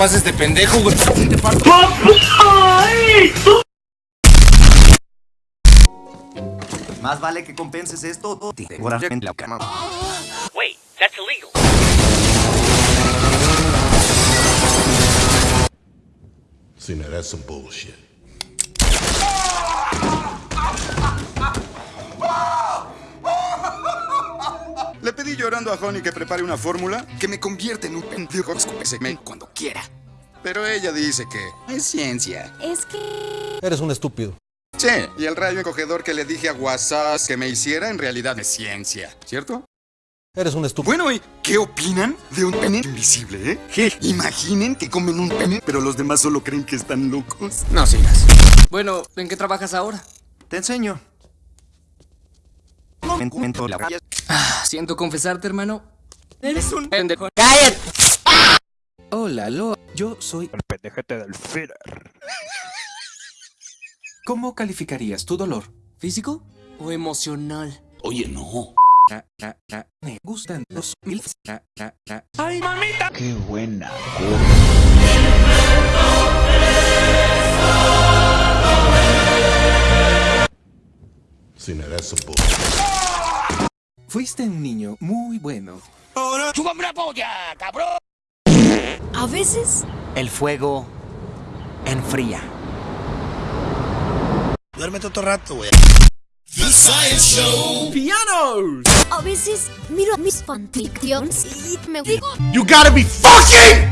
pases de pendejo, güey. Te parto. Más vale que compenses esto te en la cama. Wait, that's illegal. See, now that's some bullshit. Le pedí llorando a Honey que prepare una fórmula que me convierte en un pendejo segmento cuando quiera. Pero ella dice que es ciencia. Es que... Eres un estúpido. Sí, y el rayo encogedor que le dije a WhatsApp que me hiciera en realidad es ciencia, ¿cierto? Eres un estúpido. Bueno, ¿y qué opinan de un pene invisible, eh? Imaginen que comen un pene, pero los demás solo creen que están locos. No sigas. Bueno, ¿en qué trabajas ahora? Te enseño. Momento la raya. Ah, siento confesarte, hermano. Eres un pendejo. Hola, lo. Yo soy El pendejete del Führer. ¿Cómo calificarías tu dolor? ¿Físico o emocional? Oye, no. Na, na. Me gustan los milfs. Na, na. Qué buena. See, Fuiste un niño muy bueno. A veces... El fuego enfría. Duérmete otro rato, güey. A veces miro mis fanfictions y me digo... You gotta be fucking!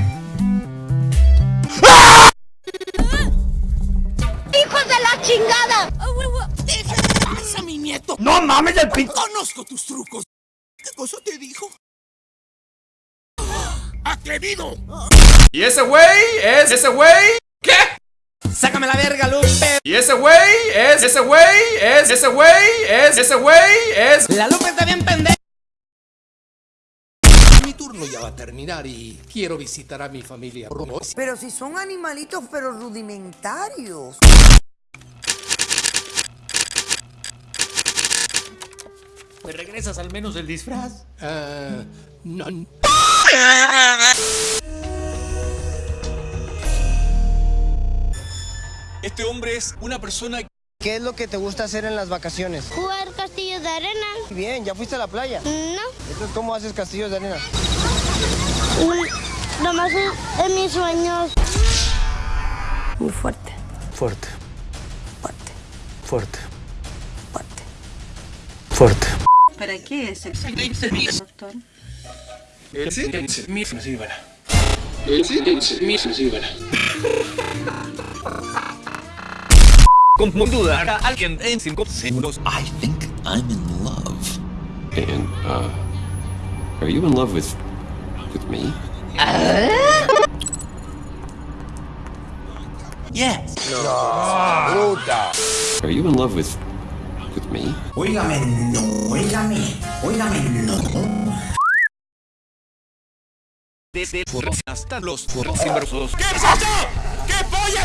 ¡Hijos de la chingada! ¡No mames el pin... Conozco tus trucos. ¿Qué cosa te dijo? ¡Atrevido! ¿Y ese güey es ese güey? ¿Qué? ¡Sácame la verga, Lupe! ¿Y ese güey es ese güey? ¿Es ese güey? ¿Es ese güey? ¿Es ¡La Lupe está bien pendeja! Mi turno ya va a terminar y quiero visitar a mi familia. Pero si son animalitos, pero rudimentarios. ¿Me regresas al menos el disfraz? Ah, no. Este hombre es una persona ¿Qué es lo que te gusta hacer en las vacaciones? Jugar castillos de arena. Bien, ¿ya fuiste a la playa? No. Entonces, ¿cómo haces castillos de arena? Nomás en mis sueños. Muy fuerte. Fuerte, Fuerte. fuerte, Fuerte. fuerte. ¿Para qué es el doctor? Como dudar a alguien en 5 segundos. I think I'm in love. And, uh, are you in love with, with me? Yes. No. Are you in love with, Óigame, no, óigame, óigame, no. Desde hasta los. ¿Qué pasó? ¿Qué polla de mirar eso?